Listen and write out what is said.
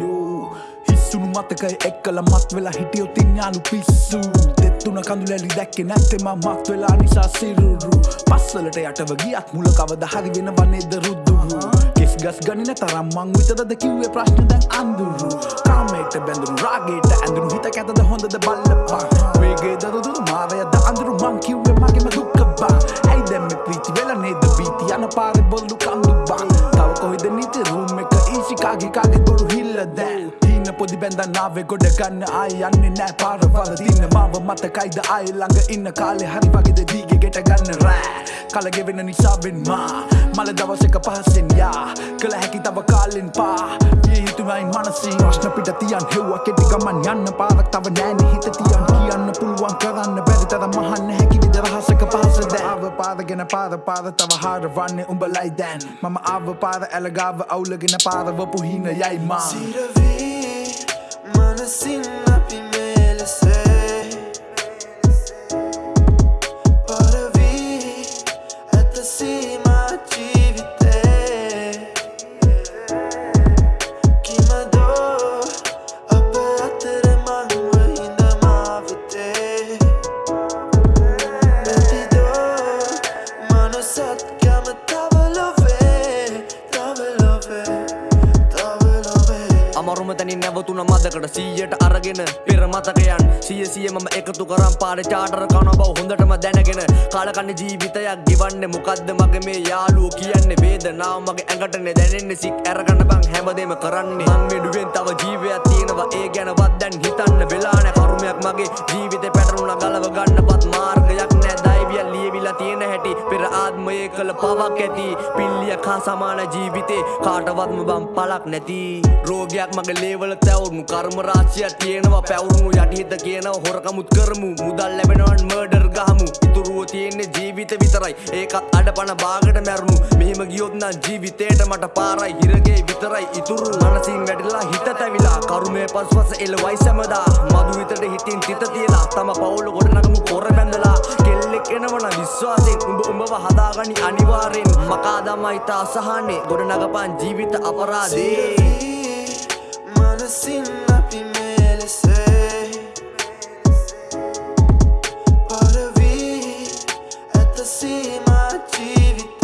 යෝ හිස්සුණු මතකයි එක්කල මත් වෙලා හිටියෝ තිඥාලු පිස්සු. දෙත්තුන කඳුලැලි දැක්කෙ නැත්තෙම මත් වෙලා නිසා සිරුරු. පස්සලට යටව ගියත් මුල කවද හරි වෙන වන්නේද රුද්දුරු කෙස් ගස් ගනින තරම් මං විතරද කිව්වේ ප්‍රශ්න දැන් අඳුරු. කාමයට බැඳුරු රාගේට ඇඳුරු හිත කැතද හොඳද බල්ලපා. වේගේ දරුදු මාරයද අඳුරු මං කිව්වේ මගේම දුක්ක බා ඇයි දැම්ම ප්‍රීති වෙලා නේද? බීති යන පාරෙ බොල්ලු කඳු බා තව කොහෙද නීති පොදි බැඳන් ආවේ ගොඩ ගන්න ආය යන්නේ නෑ පාරවල තින්න මාව මතකයිද ආය ළඟ ඉන්න කාලේ හරි වගේද දීගේ ගෙට ගන්න රෑ කලගෙවෙන නිසාවෙන් මා මල දවසක පහසෙන් යා කළ හැකි තව කාලෙන් පා විය යුතුමයි මනසින් ප්‍රශ්න පිට තියන් හෙව්වා කෙටි ගමන් යන්න පාරක් තව නෑනේ හිත තියන් කියන්න පුළුවන් කරන්න බැරි තරම් මහන්න හැකි විද රහසක පහස දැව පාරගෙන පාර පාර තව හාර වන්නේ උඹලයි දැන් මම ආව පාර ඇලගාව අවුලගෙන පාරවපු හින යයි මා සිරවී මනසින් අපි මෙලෙසේ නැවතුන මදකට සීයට අරගෙන පෙර මතකයන්? සිය සිය මම එකතු කරම් පාර චාටර කන බව හොඳටම දැනගෙන කාලකන්න ජීවිතයක් ගෙවන්න මොකක්ද මගේ මේ යාලුව කියන්නේ? වේදනාව මගේ ඇඟටනේ දැනෙන්නේ සික් ඇරගන්න බං හැමදේම කරන්නේ. මං මෙඩුවෙන් තව ජීවයක් තියෙනවා. ඒ ගැනවත් දැන් හිතන්න වෙලා නැ කරුමයක් මගේ ජීවිතේ පැටරුණා ගලව ගන්නපත් මාර්ගයක් කළ පවක් ඇති. පිල්ලියක් හා සමාන ජීවිතේ කාටවත්ම බම් පලක් නැති. රෝගයක් මගේ ලේවල තැවුණු කර්ම රාශියක් තියෙනවා පැවුණු යටිහිත කියනවා හොරකමුත් කරමු. මුදල් ලැබෙනවන් මර්ඩර් ගහමු. ඉතුරුව තියෙන්නේ ජීවිත විතරයි. ඒකත් අඩපන බාගට මැරුණු. මෙහෙම ගියොත් නම් ජීවිතේට මට පාරයි. හිරගේ විතරයි. ඉතුරු මනසින් වැඩිලා හිත තැවිලා කරුමේ පස්පස එළවයි සැමදා. මදු විතට හිතින් මාව හදාගනි අනිවාරෙන් මකා දමා ඉතා අසහනේ ගොඩනගපන් ජීවිත අපරාධේ. මනසින් අපි මෙලෙසේ පරවී ඇත සීමා ජීවිත